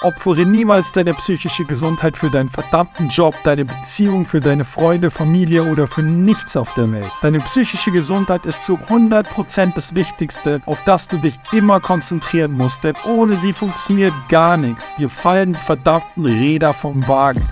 Opfere niemals deine psychische Gesundheit für deinen verdammten Job, deine Beziehung, für deine Freunde, Familie oder für nichts auf der Welt. Deine psychische Gesundheit ist zu 100% das Wichtigste, auf das du dich immer konzentrieren musst, denn ohne sie funktioniert gar nichts. Dir fallen die verdammten Räder vom Wagen.